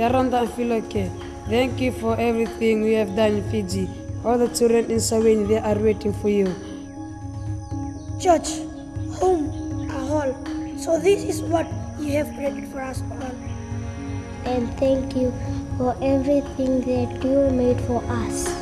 Yaranda and Philoke, thank you for everything you have done in Fiji. All the children in Saweni, they are waiting for you. Church, home, a hall. So this is what you have created for us all. And thank you for everything that you made for us.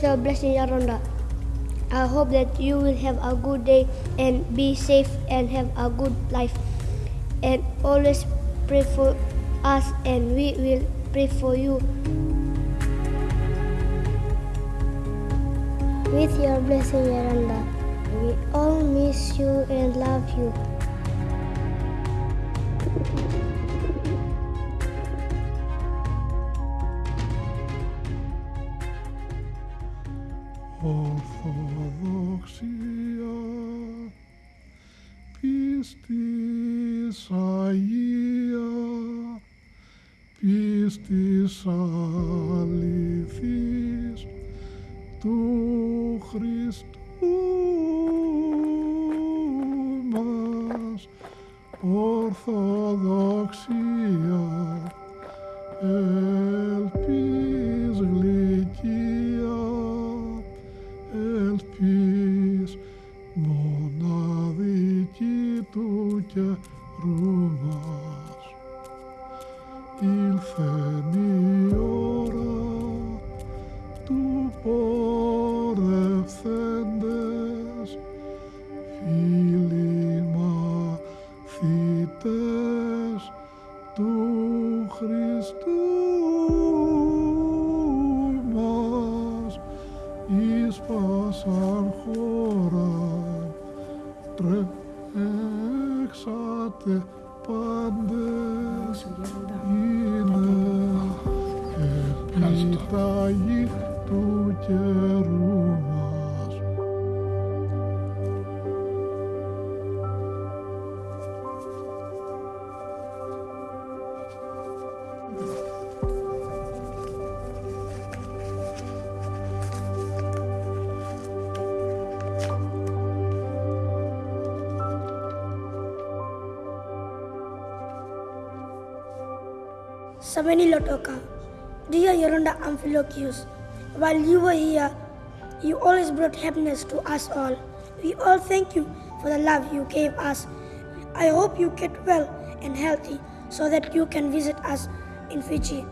With your blessing, Yaronda, I hope that you will have a good day and be safe and have a good life. And always pray for us, and we will pray for you. With your blessing, Yaranda, we all miss you and love you. καιρού μας ήλθε νύχτα. Επιταγή του καιρού While you were here, you always brought happiness to us all. We all thank you for the love you gave us. I hope you get well and healthy so that you can visit us in Fiji.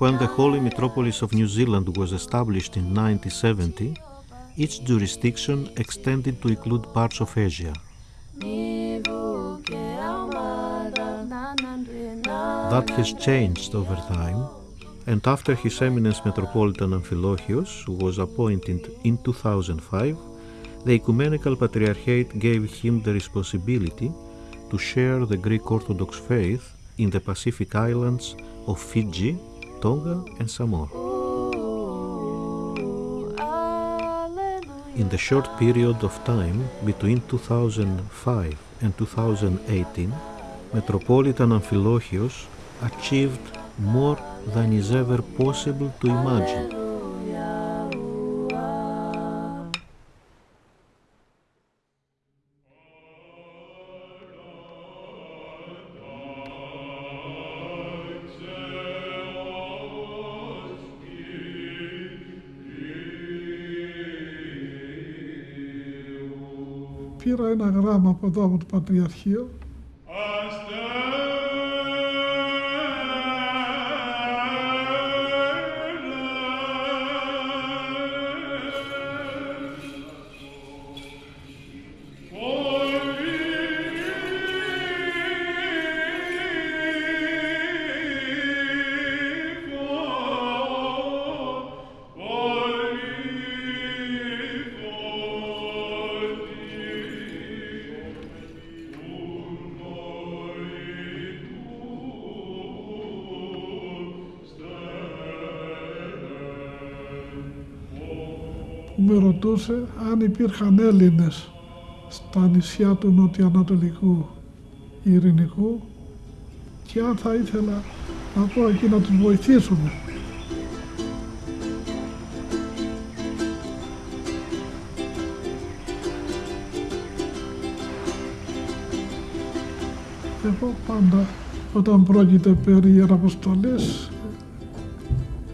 When the Holy Metropolis of New Zealand was established in 1970, its jurisdiction extended to include parts of Asia. That has changed over time, and after His Eminence Metropolitan Amphilochios was appointed in 2005, the Ecumenical Patriarchate gave him the responsibility to share the Greek Orthodox faith in the Pacific islands of Fiji, Tonga, and Samoa. in the short period of time between 2005 and 2018, Metropolitan Amphilochios achieved more than is ever possible to imagine. Πήρα ένα γράμμα από εδώ από το Πατριαρχείο ρωτούσε αν υπήρχαν Έλληνες στα νησιά του νοτιοανατολικού ειρηνικού και αν θα ήθελα να πω εκεί να τους βοηθήσουμε. Εγώ πάντα όταν πρόκειται περί ιεραποστολής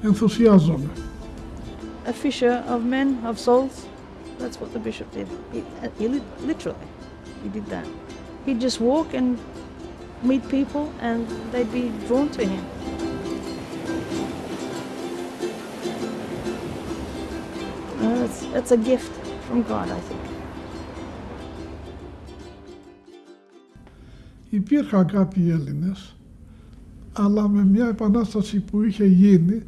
ενθουσιάζομαι. a fisher of men, of souls. That's what the bishop did. He, uh, he li- literally, he did that. He'd just walk and meet people, and they'd be drawn to him. Uh, That's, that's a gift from God, I think. Υπήρχαν κάποιοι Έλληνες, αλλά με μια επανάσταση που είχε γίνει,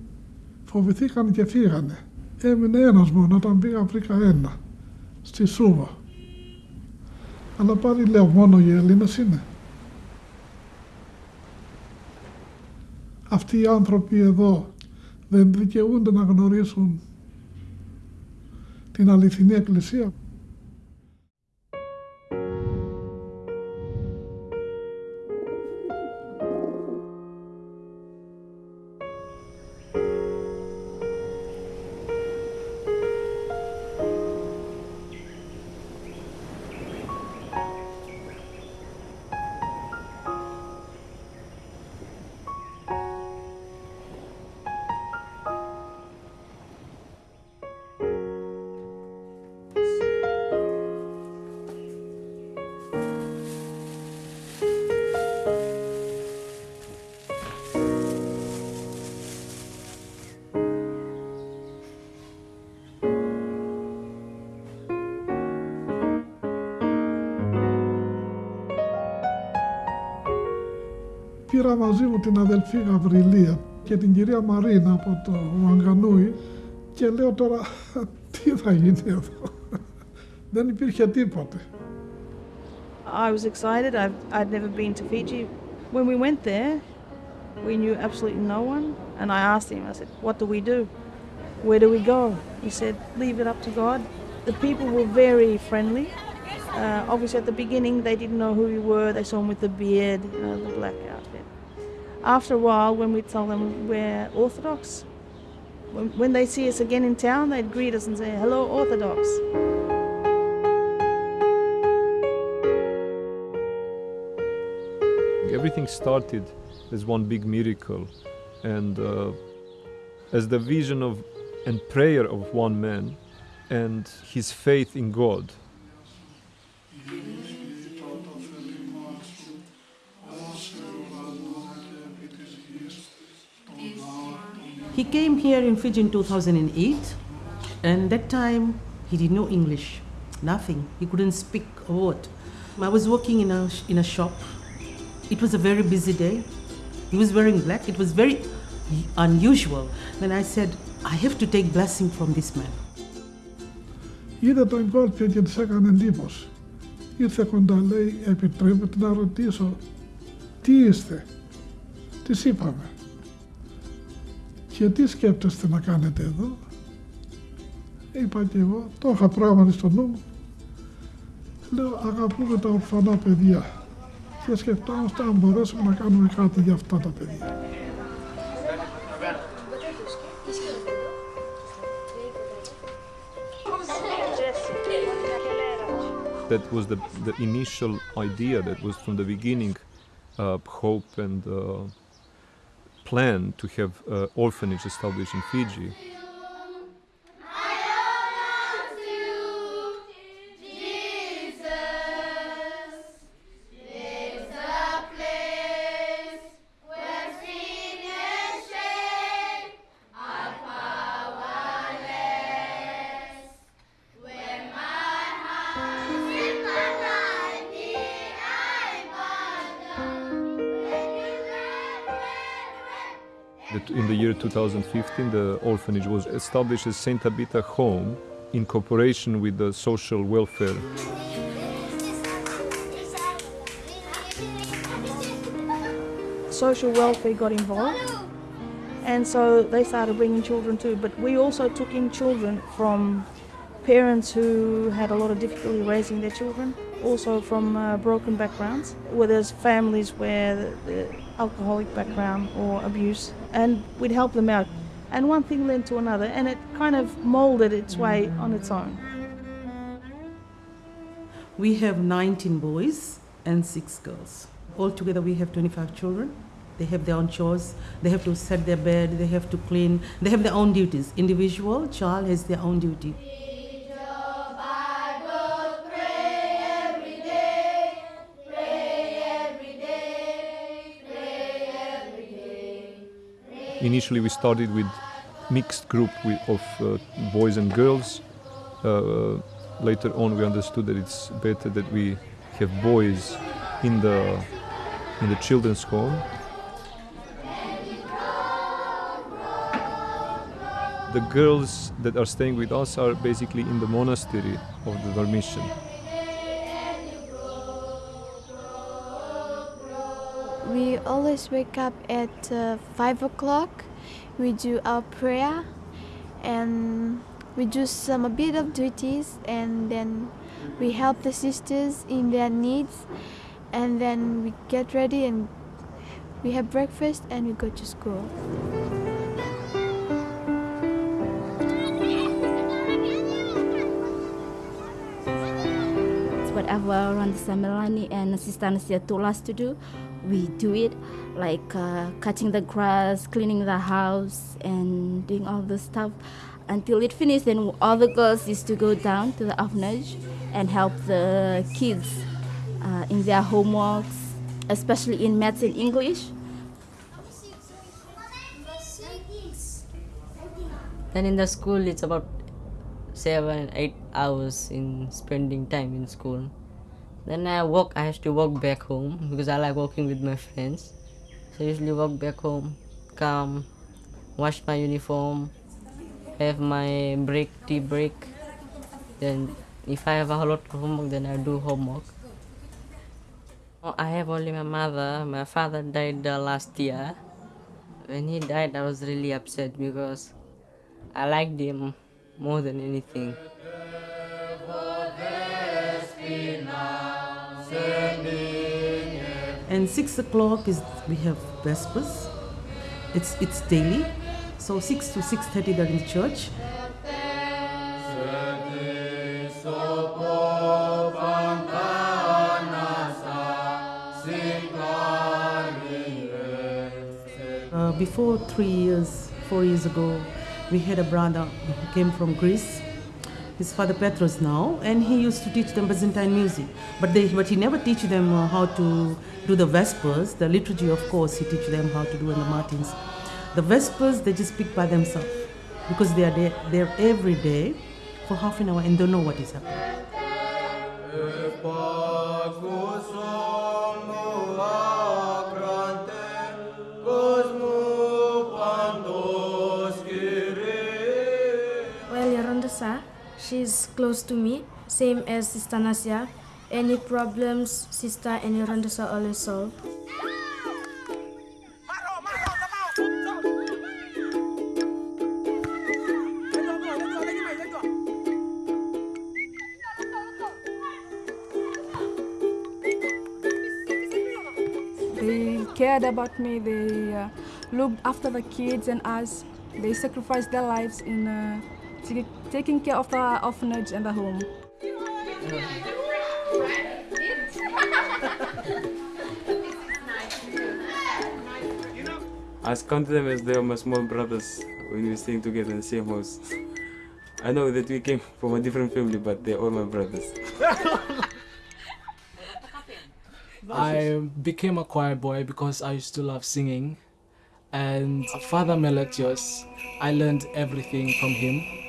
φοβηθήκαν και φύγανε. Έμεινε ένας μόνο, όταν πήγα βρήκα ένα, Στη Σούβα. Αλλά πάλι λέω μόνο οι Έλληνες είναι. Αυτοί οι άνθρωποι εδώ δεν δικαιούνται να γνωρίσουν την αληθινή εκκλησία. Πήρα μαζί μου την αδελφή Γαβριλία και την κυρία Μαρίνα από το Μαγκανούι και λέω τώρα τι θα γίνει εδώ. Δεν υπήρχε τίποτε. I was excited. I've, I'd never been to Fiji. When we went there, we knew absolutely no one. And I asked him, I said, What do we do? Where do we go? He said, Leave it up to God. The people were very friendly. Uh, obviously, at the beginning, they didn't know who we were. They saw him with the beard, you know, the black outfit. After a while, when we tell them we're Orthodox, when, they see us again in town, they'd greet us and say, Hello, Orthodox. Everything started as one big miracle, and uh, as the vision of and prayer of one man, and his faith in God. He came here in Fiji in 2008, and that time he didn't know English, nothing. He couldn't speak a word. I was working in a, in a shop. It was a very busy day. He was wearing black. It was very unusual. Then I said, I have to take blessing from this man. Είδε τον κόλπιο και της έκανε εντύπωση. Ήρθε κοντά, λέει, επιτρέπεται να ρωτήσω, τι είστε. Της είπαμε. Και τι σκέπτεστε να κάνετε εδώ; Είπα και εγώ, το είχα πράγματι στο νου μου. Λέω αγαπούμε τα ορφανά παιδιά και σκεφτόμαστε αν μπορέσουμε να κάνουμε κάτι για αυτά τα παιδιά. That was the, the initial idea that was from the beginning uh, hope and uh, plan to have uh, orphanage established in Fiji. 2015, the orphanage was established as Saint Tabitha Home in cooperation with the social welfare. social welfare got involved and so they started bringing children too but we also took in children from parents who had a lot of difficulty raising their children also from uh, broken backgrounds where there's families where the, the alcoholic background or abuse and we'd help them out and one thing led to another and it kind of molded its way on its own We have 19 boys and 6 girls. Altogether, we have 25 children. They have their own chores. They have to set their bed. They have to clean. They have their own duties. Individual child has their own duty. Initially, we started with mixed group of uh, boys and girls. Uh, later on, we understood that it's better that we have boys in the in the children's home. The girls that are staying with us are basically in the monastery of the Dormition. We always wake up at uh, 5 o'clock. We do our prayer and we do some a bit of duties and then we help the sisters in their needs and then we get ready and we have breakfast and we go to school. whatever Randa Melanie and Sister Anastasia told us to do, we do it, like uh, cutting the grass, cleaning the house, and doing all the stuff until it finished. Then all the girls used to go down to the orphanage and help the kids uh, in their homeworks, especially in maths and English. Then in the school, it's about seven, eight hours in spending time in school. Then I walk. I have to walk back home because I like walking with my friends. So I usually walk back home, come, wash my uniform, have my break, tea break. Then if I have a lot of homework, then I do homework. Oh, I have only my mother. My father died uh, last year. When he died, I was really upset because I liked him more than anything. And six o'clock is we have vespers. It's it's daily. So six to six thirty they're in the church. Uh, before three years, four years ago, we had a brother who came from Greece. His father Petros now, and he used to teach them Byzantine music. But they, but he never teach them uh, how to do the vespers. The liturgy, of course, he teach them how to do in the matins. The vespers they just speak by themselves because they are there, there every day for half an hour and don't know what is happening. She's close to me, same as Sister Nasia. Any problems, Sister and Randasa always solve. They cared about me, they uh, looked after the kids and us. They sacrificed their lives in uh, taking care of the orphanage and the home. I count them as they are my small brothers when we staying together in the same house. I know that we came from a different family, but they're all my brothers. I became a choir boy because I used to love singing. And Father Meletios, I learned everything from him.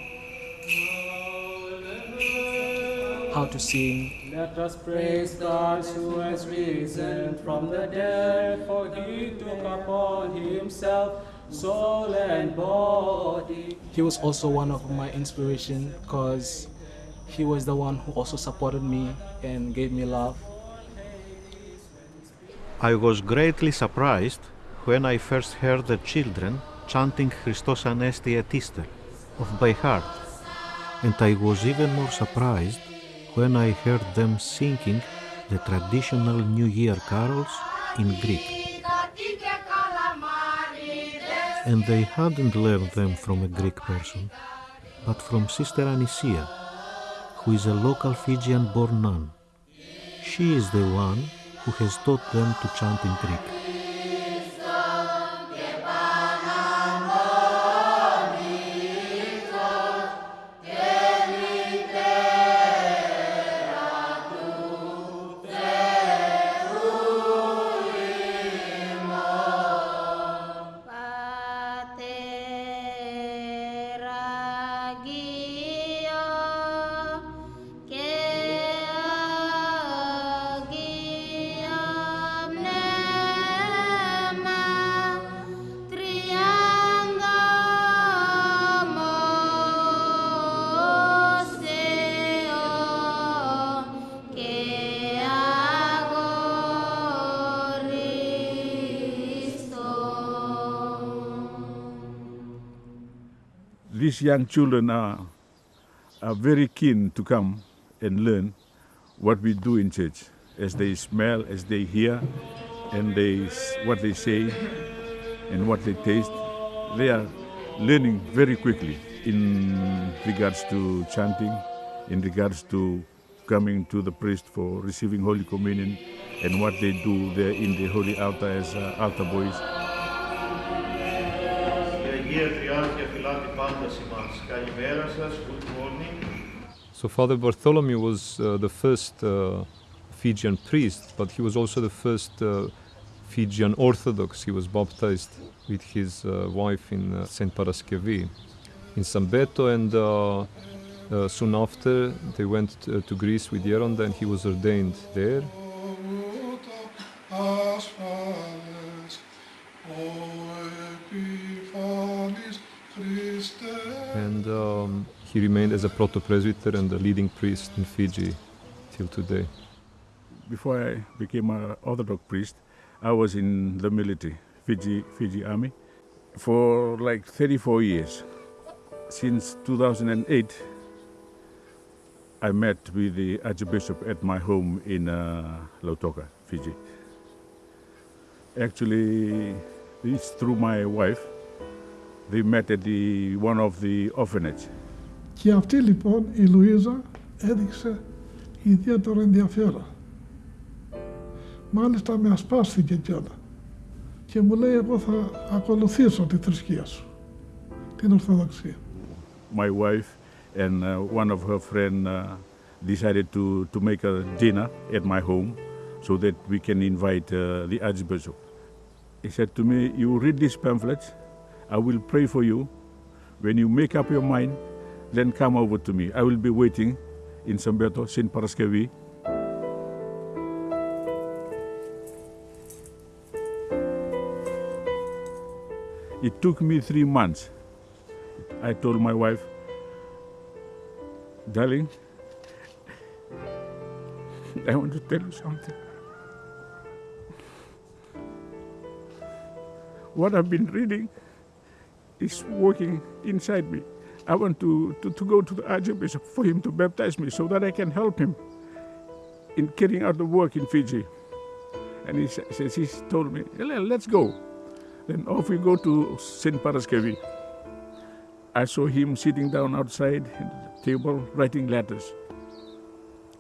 How to sing. Let us praise God who has risen from the dead, for he took upon himself soul and body. He was also one of my inspiration because he was the one who also supported me and gave me love. I was greatly surprised when I first heard the children chanting Christos Anesti et Ister of by heart, and I was even more surprised when I heard them singing the traditional New Year carols in Greek. And they hadn't learned them from a Greek person, but from Sister Anisia, who is a local Fijian born nun. She is the one who has taught them to chant in Greek. These young children are, are very keen to come and learn what we do in church as they smell, as they hear, and they, what they say and what they taste. They are learning very quickly in regards to chanting, in regards to coming to the priest for receiving Holy Communion, and what they do there in the Holy Altar as uh, altar boys. So Father Bartholomew was uh, the first uh, Fijian priest, but he was also the first uh, Fijian Orthodox. He was baptized with his uh, wife in uh, St. Paraskevi in Sambeto, and uh, soon after they went to, to Greece with Yeronda, and he was ordained there. And um, he remained as a proto-presbyter and a leading priest in Fiji till today. Before I became an Orthodox priest, I was in the military, Fiji, Fiji Army, for like 34 years. Since 2008, I met with the Archbishop at my home in uh, Lautoka, Fiji. Actually, it's through my wife. They met at the, one of the orphanage. Και αυτή λοιπόν η Λουίζα έδειξε ιδιαίτερο ενδιαφέρον. Μάλιστα με ασπάστηκε κιόλα. Και μου λέει εγώ θα ακολουθήσω τη θρησκεία σου, την Ορθοδοξία. My wife and uh, one of her friend uh, decided to, to make a dinner at my home so that we can invite uh, the Archbishop. He said to me, you read these pamphlets, I will pray for you. When you make up your mind, then come over to me. I will be waiting in Sambeto, St. Paraskevi. It took me three months. I told my wife, darling, I want to tell you something. What I've been reading is working inside me. I want to, to, to go to the Archbishop for him to baptize me so that I can help him in carrying out the work in Fiji. And he sa- says, he told me, let's go. Then off we go to St. Paraskevi. I saw him sitting down outside the table writing letters.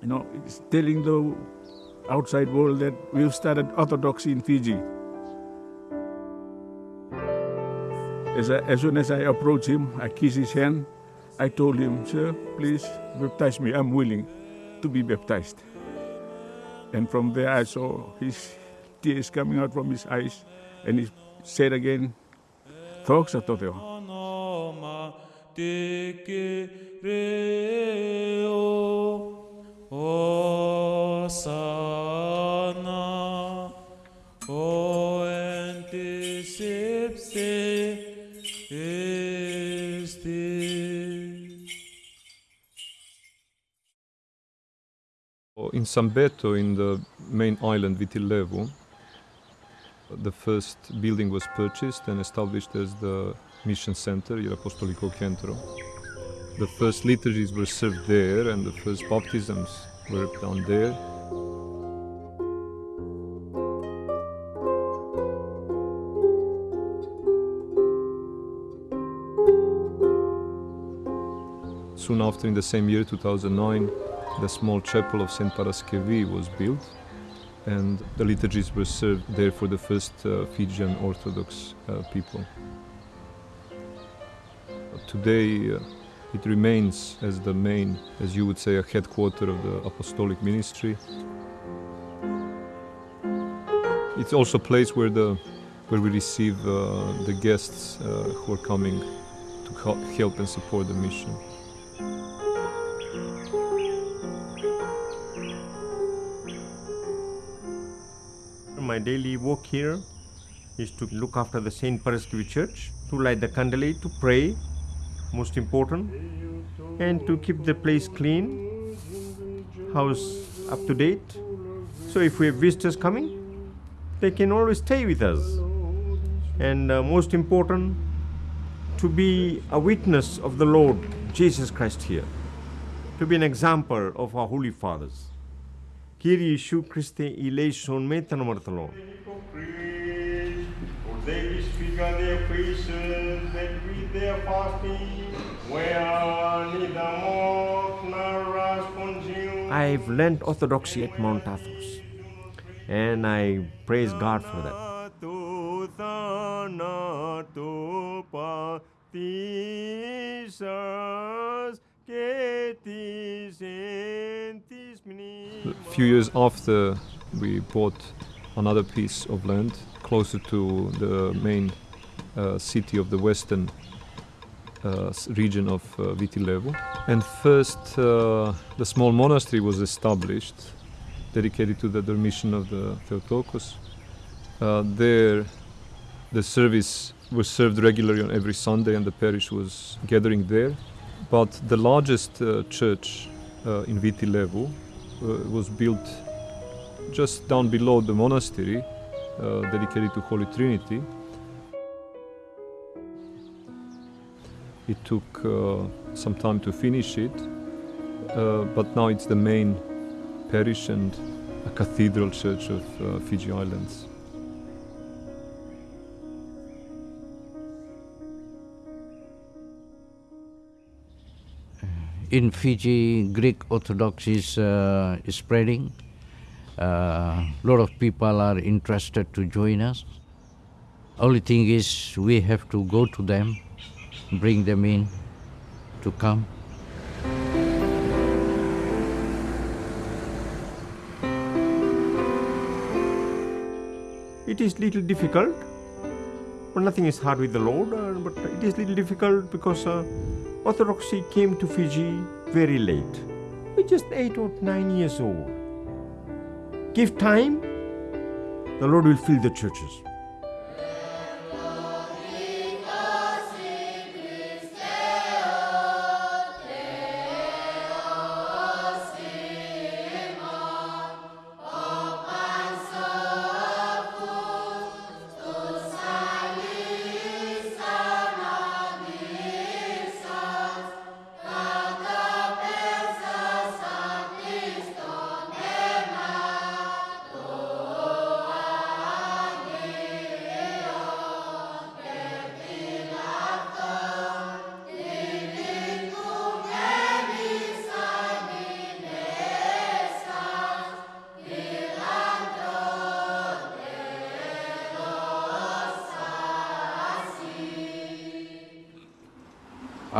You know, telling the outside world that we've started orthodoxy in Fiji. As, I, as soon as I approached him, I kissed his hand. I told him, Sir, please baptize me. I'm willing to be baptized. And from there, I saw his tears coming out from his eyes. And he said again, Thoksa Toteo. Osa. In Sambeto, in the main island Vitilevu, the first building was purchased and established as the mission center, Il Apostolico Centro. The first liturgies were served there and the first baptisms were done there. Soon after, in the same year, 2009, the small chapel of St. Paraskevi was built and the liturgies were served there for the first uh, Fijian Orthodox uh, people. Today, uh, it remains as the main, as you would say, a headquarter of the apostolic ministry. It's also a place where the where we receive uh, the guests uh, who are coming to help, help and support the mission. My daily work here is to look after the Saint Paraskevi Church, to light the candlelight, to pray, most important, and to keep the place clean, house up to date. So if we have visitors coming, they can always stay with us. And uh, most important, to be a witness of the Lord Jesus Christ here, to be an example of our Holy Fathers. Kyrie Iesou Christe eleison metanομορθολό. For they disfigure their faces, that with their fasting, where neither moth nor rust consume. I've learned orthodoxy at Mount Athos, and I praise God for that. του θάνατου A few years after we bought another piece of land closer to the main uh, city of the western uh, region of uh, Vitilevu. And first uh, the small monastery was established dedicated to the Dormition of the Theotokos. Uh, there the service was served regularly on every Sunday and the parish was gathering there. But the largest uh, church uh, in Vitilevu uh, was built just down below the monastery, uh, dedicated to Holy Trinity. It took uh, some time to finish it, but now it's the main parish and a cathedral church of Fiji Islands. In Fiji, Greek Orthodox is, uh, is spreading. A lot of people are interested to join us. Only thing is, we have to go to them, bring them in to come. It is little difficult, but nothing is hard with the Lord. Uh, but it is little difficult because uh, Orthodoxy came to Fiji very late. We're just eight or nine years old. Give time, the Lord will fill the churches.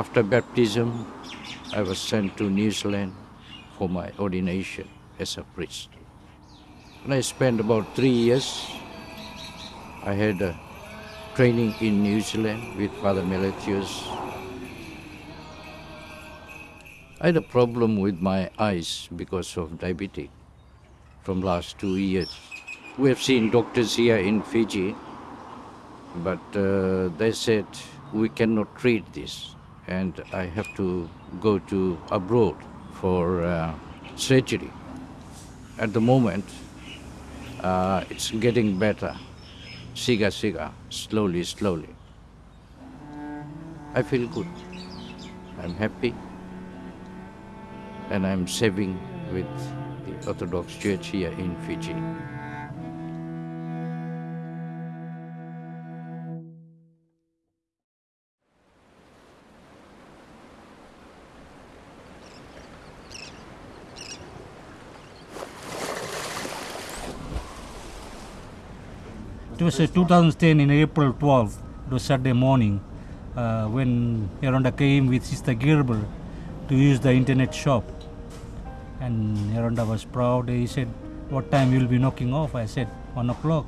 After baptism, I was sent to New Zealand for my ordination as a priest. And I spent about three years. I had a training in New Zealand with Father Meletius. I had a problem with my eyes because of diabetes from last two years. We have seen doctors here in Fiji, but uh, they said we cannot treat this and I have to go to abroad for uh, surgery. At the moment, uh, it's getting better, siga siga, slowly, slowly. I feel good. I'm happy, and I'm serving with the Orthodox Church here in Fiji. 2010 in April 12th, it was Saturday morning, uh, when Yaronda came with Sister Gerber to use the internet shop. And Yaronda was proud. He said, what time you'll be knocking off? I said, one o'clock.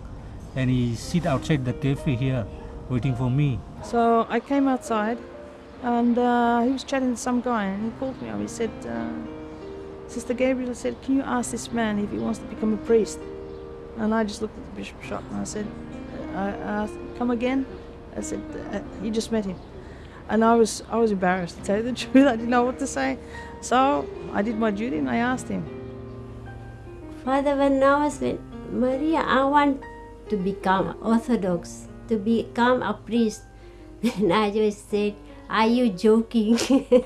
And he sit outside the cafe here, waiting for me. So I came outside and uh, he was chatting to some guy and he called me up. He said, uh, Sister Gabriel said, can you ask this man if he wants to become a priest? And I just looked at the bishop shop and I said, I asked, come again? I said, uh, you just met him. And I was, I was embarrassed to tell you the truth. I didn't know what to say. So I did my duty and I asked him. Father, when I was with Maria, I want to become Orthodox, to become a priest. And I just said, are you joking?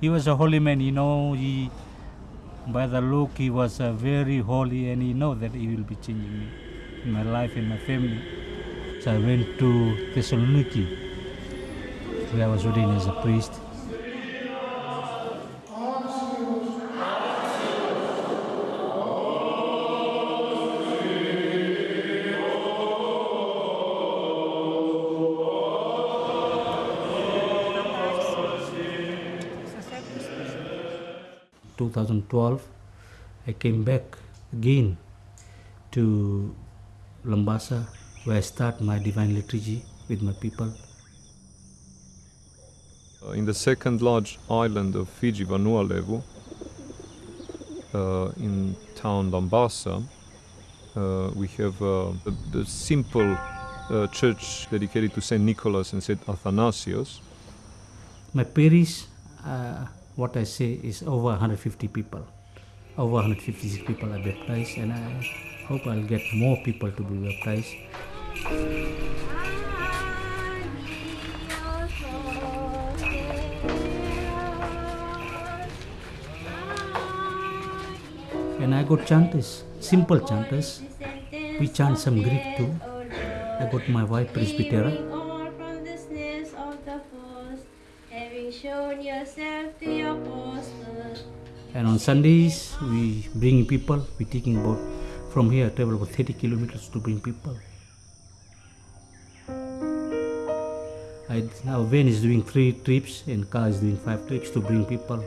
He was a holy man, you know, he, by the look, he was uh, very holy and he know that he will be changing me in my life and my family. So I went to Thessaloniki, where I was ordained as a priest. Two thousand twelve, I came back again to Lambasa, where I start my divine liturgy with my people. Uh, in the second large island of Fiji, Vanua Levu, uh, in town Lambasa, uh, we have uh, the, the simple uh, church dedicated to Saint Nicholas and Saint Athanasius. My parish, uh, what I say is over 150 people. Over 156 people are baptized, and I hope I'll get more people to be baptized. And I got chanters, simple chanters. We chant some Greek too. I got my wife Presbytera. And on Sundays, we bring people. We taking about from here travel about 30 kilometers to bring people. I, now van is doing three trips and car is doing five trips to bring people.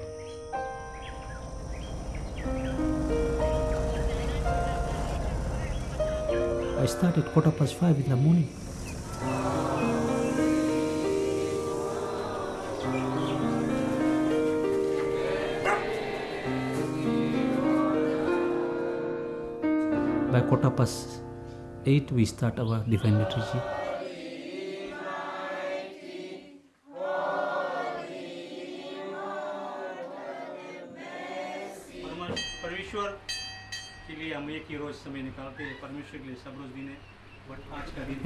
I started quarter past five in the morning. Past eight, we start our divine liturgy. परमेश्वर के लिए हम एक ही रोज समय निकालते हैं परमेश्वर के लिए सब रोज दिन है बट आज का दिन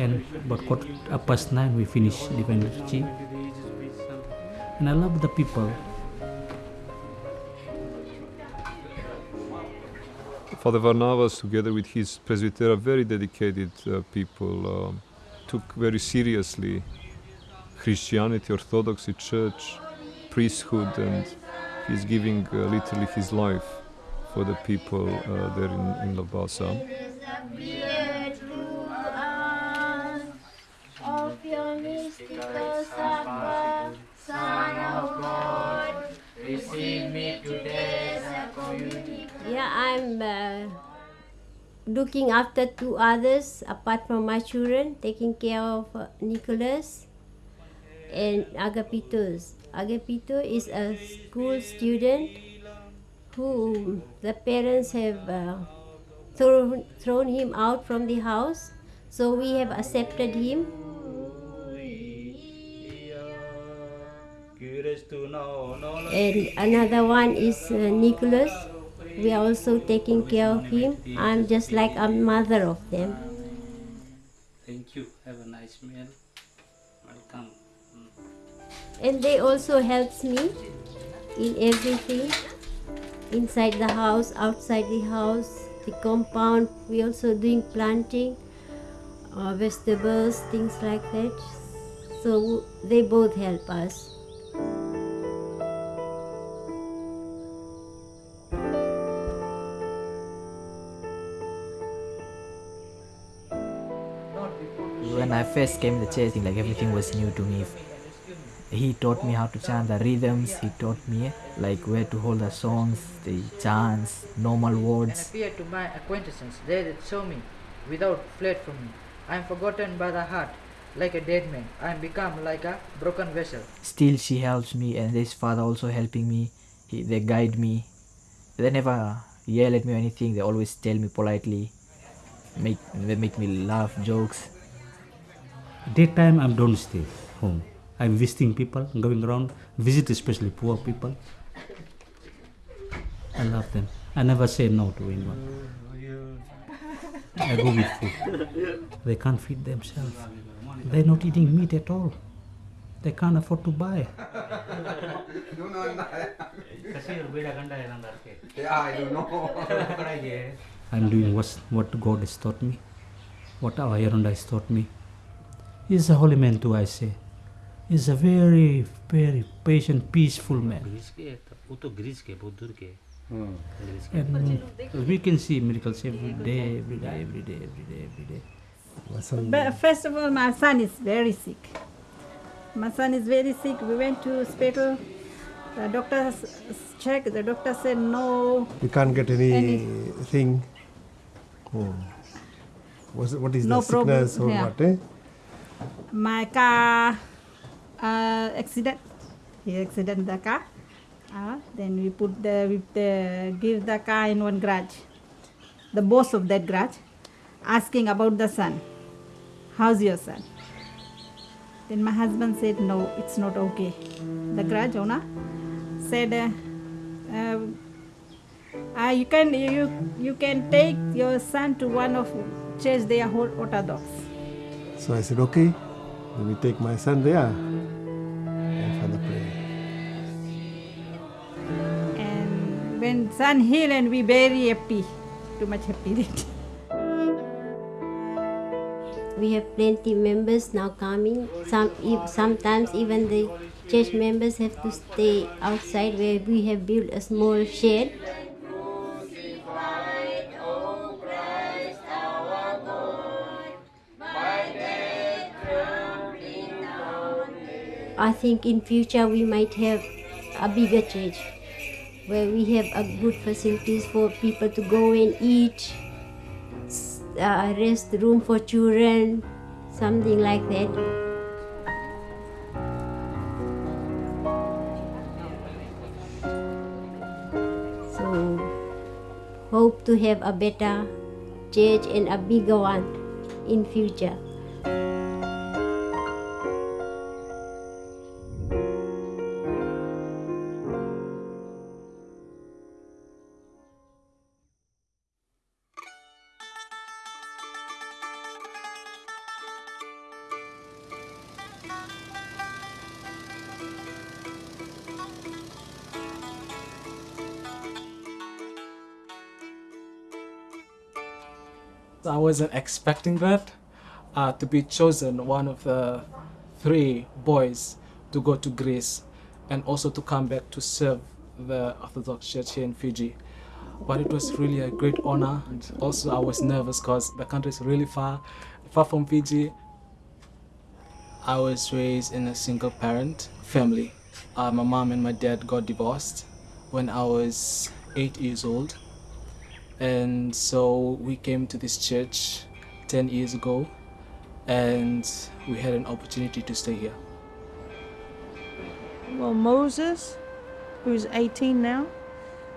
about quarter past nine, we finish divine liturgy. And I love the people. Father Varnavas, together with his presbytera, very dedicated uh, people, um, took very seriously Christianity, Orthodoxy, Church, priesthood, and he's giving uh, literally his life for the people uh, there in, in. Uh, looking after two others apart from my children, taking care of uh, Nicholas and Agapitos. Agapito is a school student who the parents have uh, thrown, thrown him out from the house, so we have accepted him. And another one is uh, Nicholas. We are also taking care of him. I'm just like a mother of them. Thank you. Have a nice meal. Welcome. And they also helps me in everything inside the house, outside the house, the compound. We also doing planting, uh, vegetables, things like that. So they both help us. When I first came to church, like everything was new to me. He taught me how to chant the rhythms. He taught me like where to hold the songs, the chants, normal words. and appear to my acquaintances, they that saw me without fled from me. I am forgotten by the heart, like a dead man. I am become like a broken vessel. Still, she helps me, and this father also helping me. He, they guide me. They never yell at me or anything. They always tell me politely. Make they make me laugh, jokes. Daytime I'm don't stay home. I'm visiting people, going around, visit especially poor people. I love them. I never say no to anyone. I go with food. They can't feed themselves. They're not eating meat at all. They can't afford to buy. I'm doing what, what God has taught me, what our Yeronda has taught me. He's a holy man too, I say. He's a very, very patient, peaceful man. And we can see miracles every day, every day, every day, every day, every day. But first of all, my son is very sick. My son is very sick. We went to hospital. The doctor s- s- checked. The doctor said no. You can't get anything. Hmm. What's, what is No the sickness problem, or or yeah. what? Eh? My car uh, accident. He accident the car. Uh, then we put the the, give the car in one garage. The boss of that garage asking about the son. How's your son? Then my husband said no, it's not okay. The garage owner said. Uh, uh, you can you you can take your son to one of church they are whole orthodox So I said, okay, let me take my son there and Father pray. and when son heal and we very happy too much happy We have plenty members now coming. Some sometimes even the church members have to stay outside where we have built a small shed. I think in future we might have a bigger church where we have a good facilities for people to go and eat, uh, rest room for children, something like that. So hope to have a better church and a bigger one in future. Wasn't expecting that uh, to be chosen one of the three boys to go to Greece and also to come back to serve the Orthodox Church here in Fiji. But it was really a great honor, and also I was nervous because the country is really far, far from Fiji. I was raised in a single parent family. Uh, my mom and my dad got divorced when I was eight years old. And so we came to this church 10 years ago and we had an opportunity to stay here. Well, Moses, who's 18 now.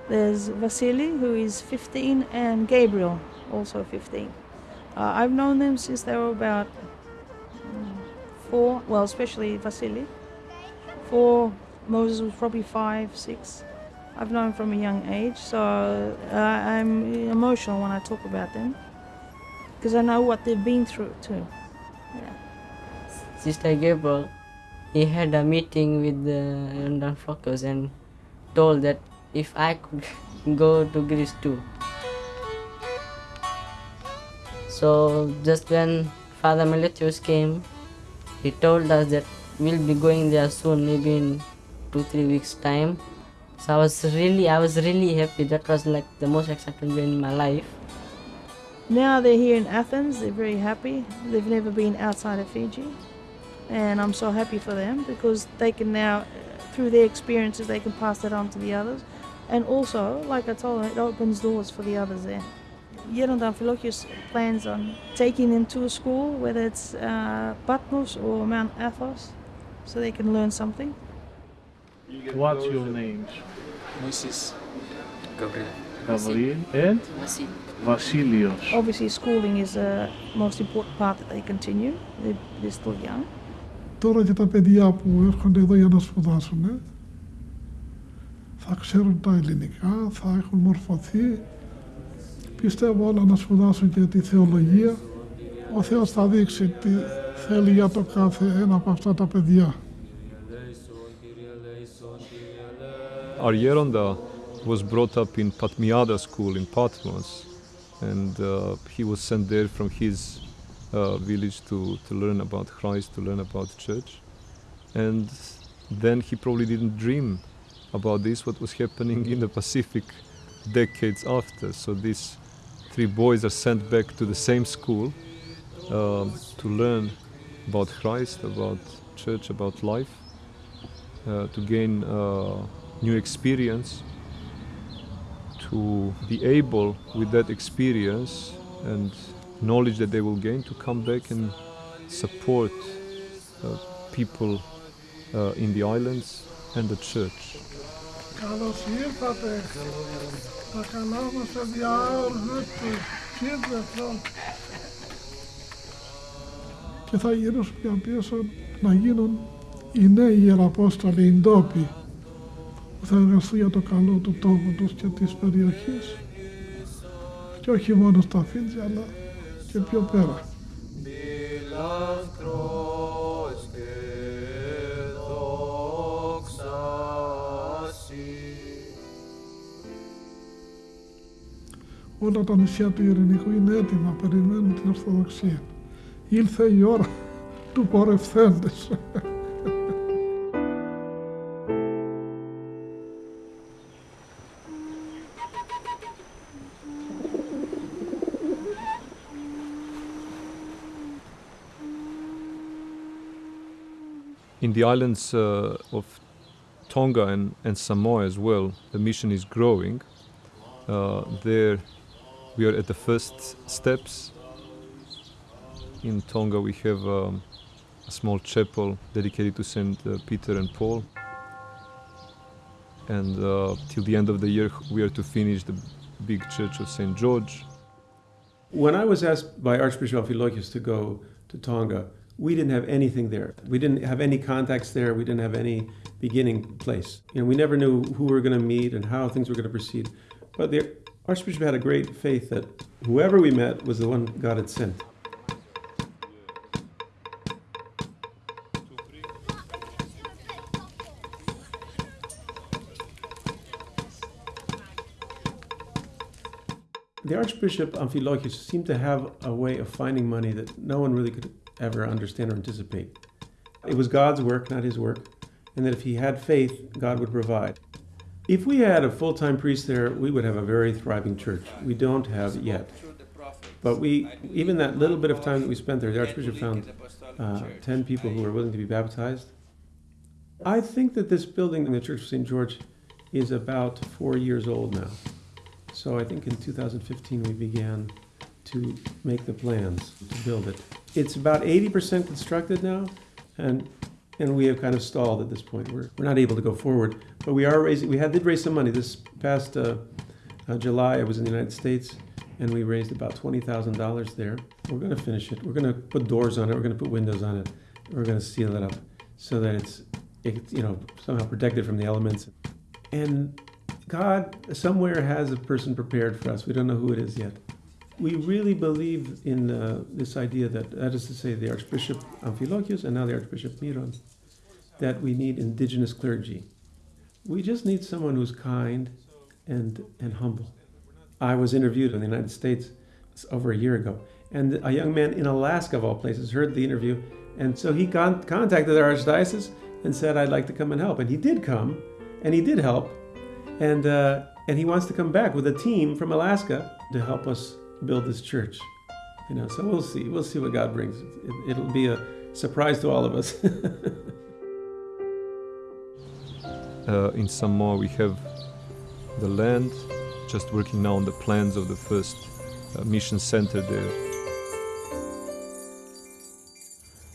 There's Vasily, who is 15, and Gabriel, also 15. Uh, I've known them since they were about mm, four, well, especially Vasily. Four, Moses was probably five, six. I've known from a young age, so uh, I'm emotional when I talk about them because I know what they've been through too. Sister Gabriel, he had a meeting with the London Focus and told that if I could go to Greece too. So just when Father Meletius came, he told us that we'll be going there soon, maybe in two three weeks time. So I was really I was really happy. That was like the most exciting day in my life. Now they're here in Athens, they're very happy. They've never been outside of Fiji. And I'm so happy for them because they can now, through their experiences, they can pass that on to the others. And also, like I told them, it opens doors for the others there. Yeronda Amphilochius plans on taking them to a school, whether it's uh, Patmos or Mount Athos, so they can learn something. What's your names? Moses. Gabriel. Gabriel and; Vasilios. Obviously, schooling is the most important part that they continue. They're, they're still young. Τώρα και τα παιδιά που έρχονται εδώ για να σπουδάσουν ε, θα ξέρουν τα ελληνικά, θα έχουν μορφωθεί. Πιστεύω όλα να σπουδάσουν και τη θεολογία. Ο Θεός θα δείξει τι θέλει για το κάθε ένα από αυτά τα παιδιά. Our Yeronda was brought up in Patmiada school in Patmos, and uh, he was sent there from his uh, village to, to learn about Christ, to learn about church. And then he probably didn't dream about this, what was happening in the Pacific decades after. So these three boys are sent back to the same school um, to learn about Christ, about church, about life, uh, to gain uh, new experience, to be able with that experience and knowledge that they will gain to come back and support uh, people uh, in the islands and the church. Καλώς ήρθατε. Τα καλά μας παιδιά, all good to children. Και θα γυρίσουν πια πίσω να γίνουν οι νέοι ιεραπόστολοι, οι ντόπιοι, που θα εργαστούν για το καλό του τόπου τους και της περιοχής και όχι μόνο στα Φίτζη αλλά και πιο πέρα. Όλα τα νησιά του Ειρηνικού είναι έτοιμα, περιμένουν την Ορθοδοξία. Ήλθε η ώρα του πορευθέντες. In the islands uh, of Tonga and, and Samoa as well, the mission is growing. Uh, there we are at the first steps. In Tonga we have um, a small chapel dedicated to Saint uh, Peter and Paul. And uh, till the end of the year we are to finish the big church of Saint George. When I was asked by Archbishop Amphilochius to go to Tonga, we didn't have anything there. We didn't have any contacts there. We didn't have any beginning place. You know, we never knew who we were going to meet and how things were going to proceed. But the Archbishop had a great faith that whoever we met was the one God had sent. The Archbishop Amphilochius seemed to have a way of finding money that no one really could ever understand or anticipate. It was God's work, not his work, and that if he had faith, God would provide. If we had a full time priest there, we would have a very thriving church. We don't have it yet. But we, even that little bit of time that we spent there, the Archbishop found uh, 10 people who were willing to be baptized. I think that this building in the Church of St. George is about four years old now. So I think in 2015 we began to make the plans to build it. It's about 80% constructed now, and and we have kind of stalled at this point. We're, we're not able to go forward, but we are raising. We had did raise some money this past uh, uh, July. I was in the United States, and we raised about twenty thousand dollars there. We're going to finish it. We're going to put doors on it. We're going to put windows on it. We're going to seal it up so that it's it, you know somehow protected from the elements. And God somewhere has a person prepared for us. We don't know who it is yet. We really believe in uh, this idea that, that is to say, the Archbishop Amphilochius and now the Archbishop Miron, that we need indigenous clergy. We just need someone who's kind and, and humble. I was interviewed in the United States over a year ago, and a young man in Alaska, of all places, heard the interview, and so he con- contacted our archdiocese and said, I'd like to come and help. And he did come, and he did help, and, uh, and he wants to come back with a team from Alaska to help us build this church. You know, so we'll see. We'll see what God brings. It, will be a surprise to all of us. uh, in Samoa, we have the land, just working now on the plans of the first uh, mission center there.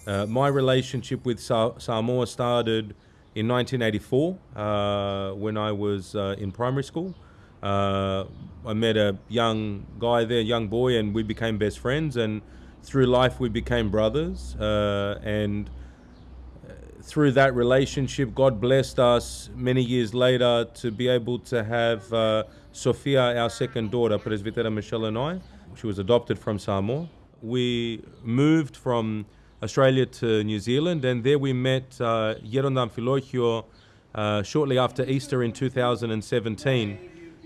Uh, my relationship with Sa- Samoa started in 1984 uh, when I was uh, in primary school. Uh, I met a young guy there, young boy, and we became best friends. And through life, we became brothers. Uh, and uh, through that relationship, God blessed us many years later to be able to have uh, Sophia, our second daughter, Presbytera Michelle and I. She was adopted from Samoa. We moved from Australia to New Zealand, and there we met uh, Yeronda Amphilochio uh, shortly after Easter in 2017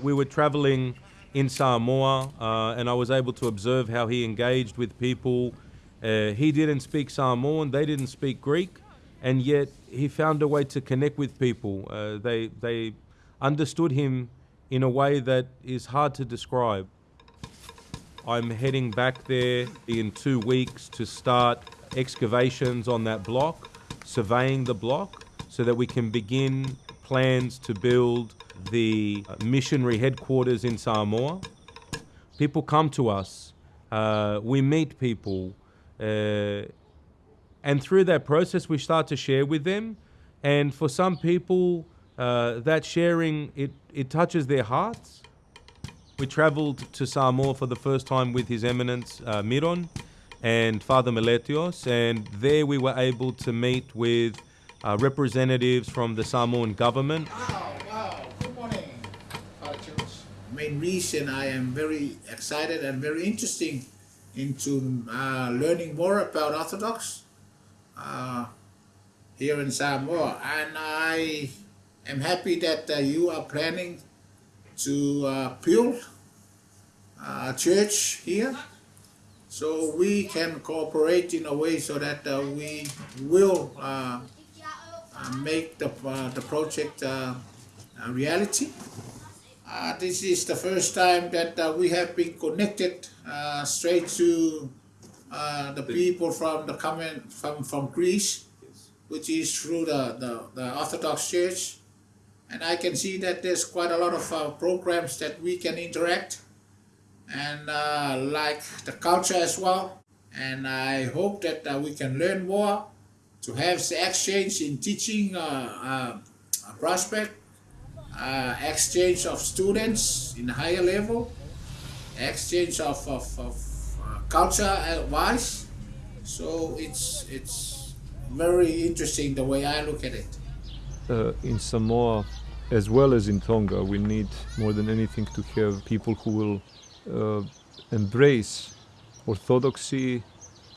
We were traveling in Samoa uh, and I was able to observe how he engaged with people. Uh, he didn't speak Samoan, they didn't speak Greek, and yet he found a way to connect with people. Uh, they, they understood him in a way that is hard to describe. I'm heading back there in two weeks to start excavations on that block, surveying the block, so that we can begin plans to build the missionary headquarters in Samoa. People come to us, uh, we meet people, uh, and through that process, we start to share with them. And for some people, uh, that sharing it, it touches their hearts. We traveled to Samoa for the first time with His Eminence uh, Miron and Father Meletios, and there we were able to meet with uh, representatives from the Samoan government. Wow, wow. Good morning, Main reason I am very excited and very interesting into uh, learning more about Orthodox uh, here in Samoa. And I am happy that uh, you are planning to uh, build a church here so we can cooperate in a way so that uh, we will make the, uh, the project uh, a reality. this is the first time that we have been connected straight to the people from the coming from, from Greece, which is through the, the, the Orthodox Church. And I can see that there's quite a lot of uh, programs that we can interact and uh, like the culture as well. And I hope that uh, we can learn more to have exchange in teaching uh, uh, prospect, uh, exchange of students in higher level, exchange of, of, of uh, culture wise. So it's, it's very interesting the way I look at it. In Samoa, as well as in Tonga, we need more than anything to have people who will uh, embrace orthodoxy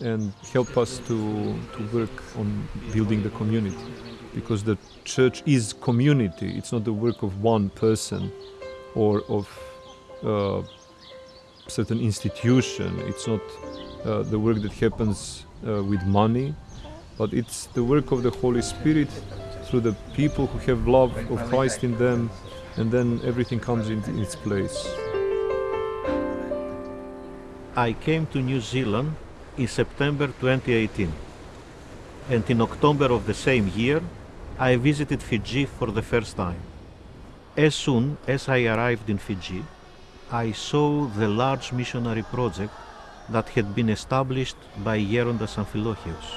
and help us to, to work on building the community. Because the church is community, it's not the work of one person or of uh, certain institution. It's not uh, the work that happens uh, with money, but it's the work of the Holy Spirit through the people who have love of Christ in them, and then everything comes in its place. I came to New Zealand in September 2018, and in October of the same year, I visited Fiji for the first time. As soon as I arrived in Fiji, I saw the large missionary project that had been established by Gerondas Amphilochios.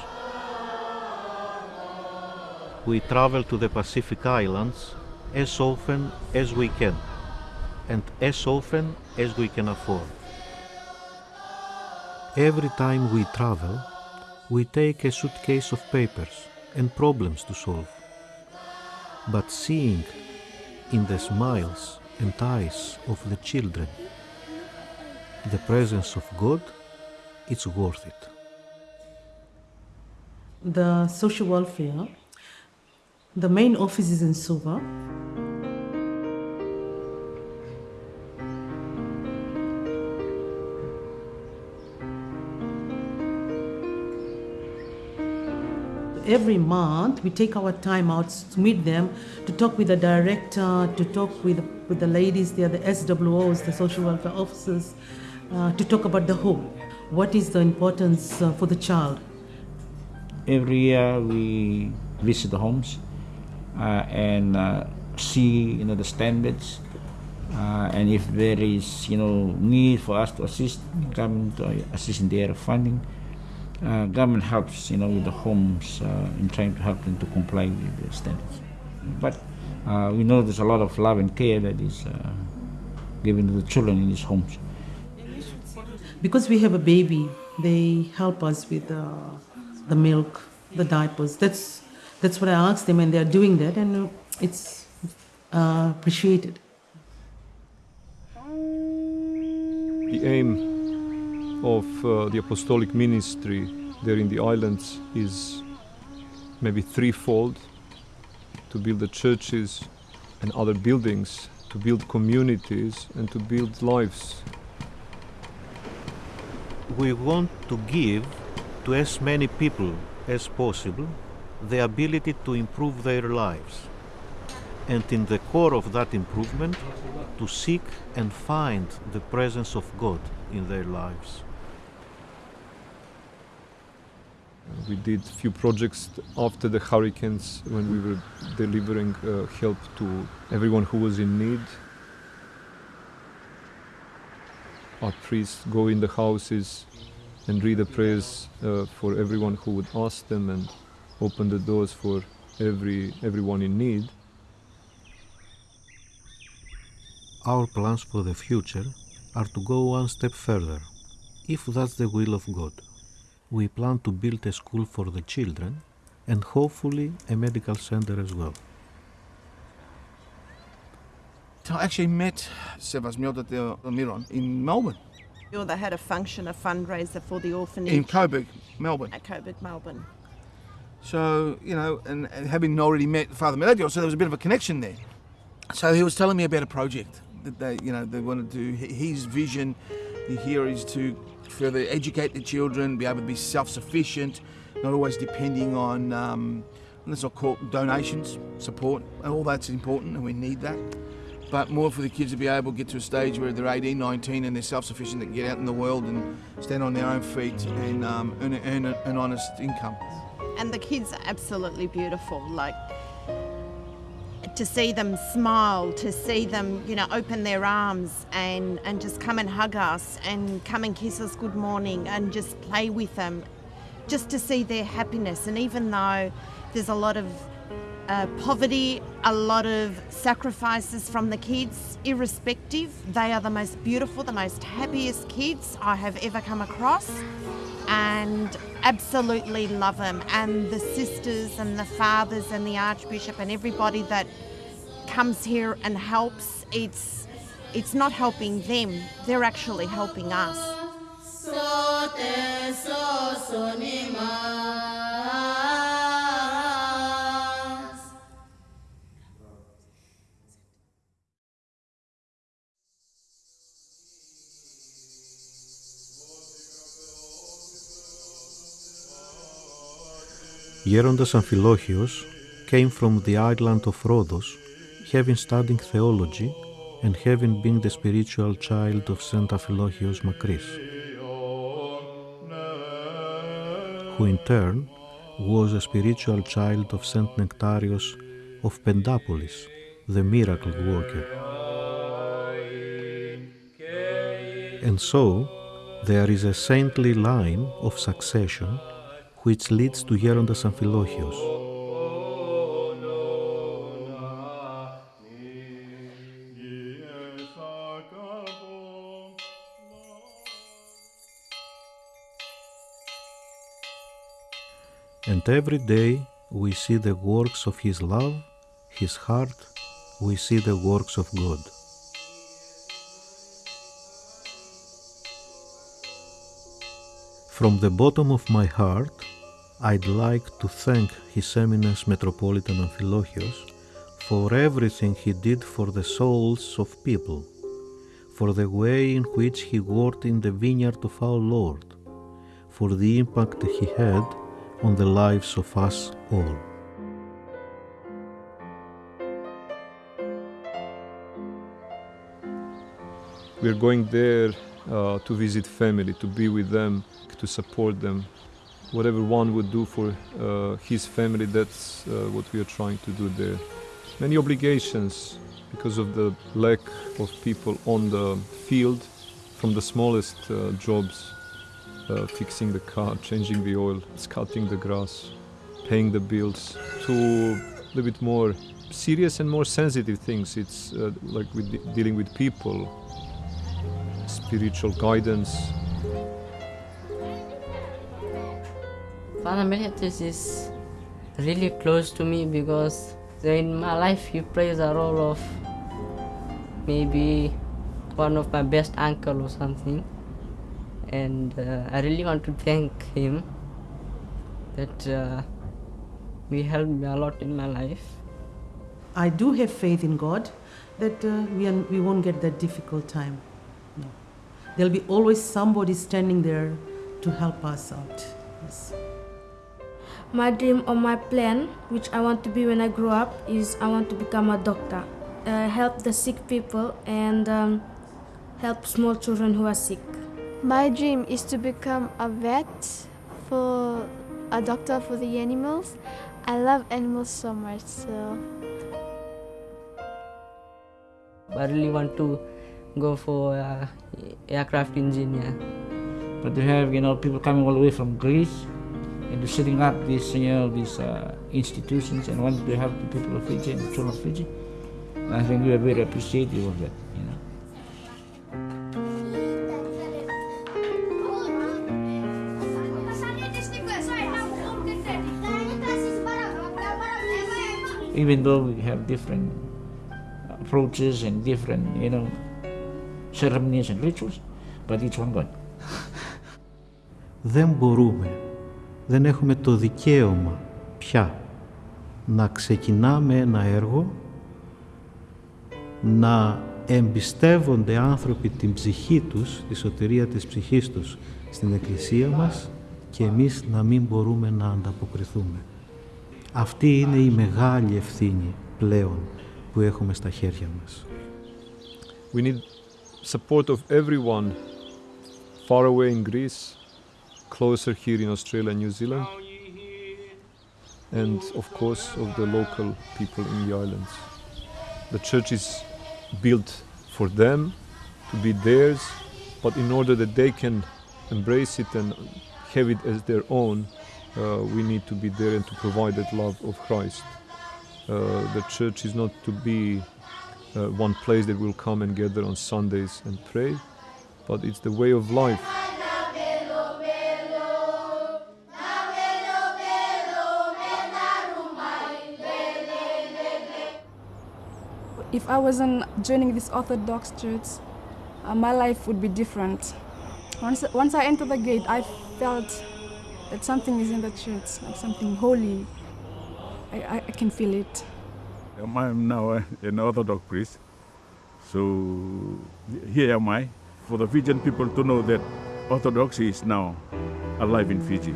We travel to the Pacific Islands as often as we can, and as often as we can afford. Every time we travel, we take a suitcase of papers and problems to solve. But seeing in the smiles and eyes of the children the presence of God, it's worth it. The social welfare, the main office is in Suva. Every month, we take our time out to meet them, to talk with the director, to talk with, with the ladies there, the SWOs, the social welfare officers, uh, to talk about the home. What is the importance uh, for the child? Every year we visit the homes uh, and uh, see you know the standards uh, and if there is you know need for us to assist government to assist in their funding uh, government helps you know with the homes uh, in trying to help them to comply with the standards but uh, we know there's a lot of love and care that is uh, given to the children in these homes Because we have a baby, they help us with uh, the milk, the diapers. That's that's what I asked them, and they are doing that, and uh, it's uh, appreciated. The aim of uh, the apostolic ministry there in the islands is maybe threefold to build the churches and other buildings, to build communities, and to build lives. We want to give to as many people as possible the ability to improve their lives. And in the core of that improvement, to seek and find the presence of God in their lives. We did few projects after the hurricanes when we were delivering uh, help to everyone who was in need. Our priests go in the houses and read the prayers uh, for everyone who would ask them and open the doors for every everyone in need. Our plans for the future are to go one step further, if that's the will of God. We plan to build a school for the children and hopefully a medical center as well. I actually met Sevas Miodatel uh, Miron in Melbourne, Or they had a function, a fundraiser for the orphanage. in Coburg, Melbourne. At Coburg, Melbourne. So, you know, and, and having already met Father Meletios, so there was a bit of a connection there. So he was telling me about a project that they, you know, they want to do. His vision here is to further educate the children, be able to be self-sufficient, not always depending on, um, let's not call donations, support, and all that's important, and we need that. But more for the kids to be able to get to a stage where they're 18, 19, and they're self-sufficient, can get out in the world and stand on their own feet and um, earn, earn an honest income. And the kids are absolutely beautiful. Like to see them smile, to see them, you know, open their arms and, and just come and hug us and come and kiss us good morning and just play with them, just to see their happiness. And even though there's a lot of uh, poverty, a lot of sacrifices from the kids, irrespective, they are the most beautiful, the most happiest kids I have ever come across. And absolutely love them. And the sisters and the fathers and the Archbishop and everybody that comes here and helps, it's it's not helping them, they're actually helping us. Γέροντας Αμφιλόχιος came from the island of Rhodos, having studied theology and having been the spiritual child of Saint Amphilóchios Makris, who in turn was a spiritual child of Saint Nectarios of Pendapolis, the miracle worker. And so, there is a saintly line of succession which leads to Γέροντας Αμφιλόχιος. And every day we see the works of His love, His heart, we see the works of God. From the bottom of my heart, I'd like to thank His Eminence Metropolitan Amphilóchios for everything he did for the souls of people, for the way in which he worked in the vineyard of our Lord, for the impact he had on the lives of us all. We're going there uh, to visit family, to be with them, to support them. Whatever one would do for uh, his family, that's uh, what we are trying to do there. Many obligations because of the lack of people on the field, from the smallest uh, jobs, uh, fixing the car, changing the oil, cutting the grass, paying the bills, to a little bit more serious and more sensitive things. It's uh, like with de- dealing with people, spiritual guidance. Father Melchiades is really close to me because in my life he plays a role of maybe one of my best uncle or something and uh, I really want to thank him that uh, he helped me a lot in my life. I do have faith in God that uh, we, are, we won't get that difficult time. No. There'll be always somebody standing there to help us out. Yes. My dream or my plan, which I want to be when I grow up, is I want to become a doctor, uh, help the sick people, and um, help small children who are sick. My dream is to become a vet for a doctor for the animals. I love animals so much, so I really want to go for uh, aircraft engineer. But to have you know people coming all the way from Greece and to setting up these you know these uh, institutions and wanting to help the people of Fiji and the children of Fiji, I think we are very appreciative of that. You know. Even though we have different approaches and different you know ceremonies and rituals, but it's one God. Δεν μπορούμε, δεν έχουμε το δικαίωμα πια να ξεκινάμε ένα έργο, να εμπιστεύονται άνθρωποι την ψυχή τους, τη σωτηρία της ψυχής τους στην Εκκλησία μας και εμείς να μην μπορούμε να ανταποκριθούμε. Αυτή είναι η μεγάλη ευθύνη πλέον που έχουμε στα χέρια μας. We need support of everyone far away in Greece, closer here in Australia and New Zealand, and of course of the local people in the islands. The church is built for them to be theirs, but in order that they can embrace it and have it as their own, uh, we need to be there and to provide that love of Christ. Uh, the church is not to be uh, one place that will come and gather on Sundays and pray, but it's the way of life. If I wasn't joining this Orthodox church, uh, my life would be different. Once, once I entered the gate, I felt that something is in the church, like something holy. I, I, I can feel it. I'm now an Orthodox priest. So here am I for the Fijian people to know that Orthodoxy is now alive in Fiji.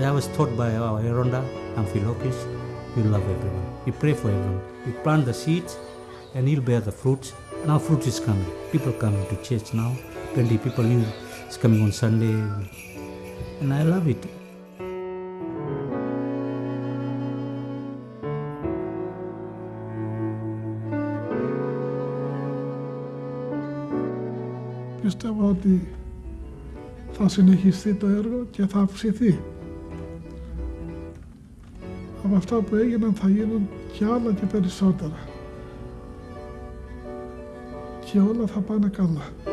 I was taught by our Eronda, Amphilokis, you love everyone. You pray for everyone. You plant the seeds and you'll bear the fruits. Now fruit is coming. People coming to church now. 20 people new is coming on Sunday. And I love it. Πιστεύω ότι θα συνεχιστεί το έργο και θα αυξηθεί. Από αυτά που έγιναν θα γίνουν και άλλα και περισσότερα. Και όλα θα πάνε καλά.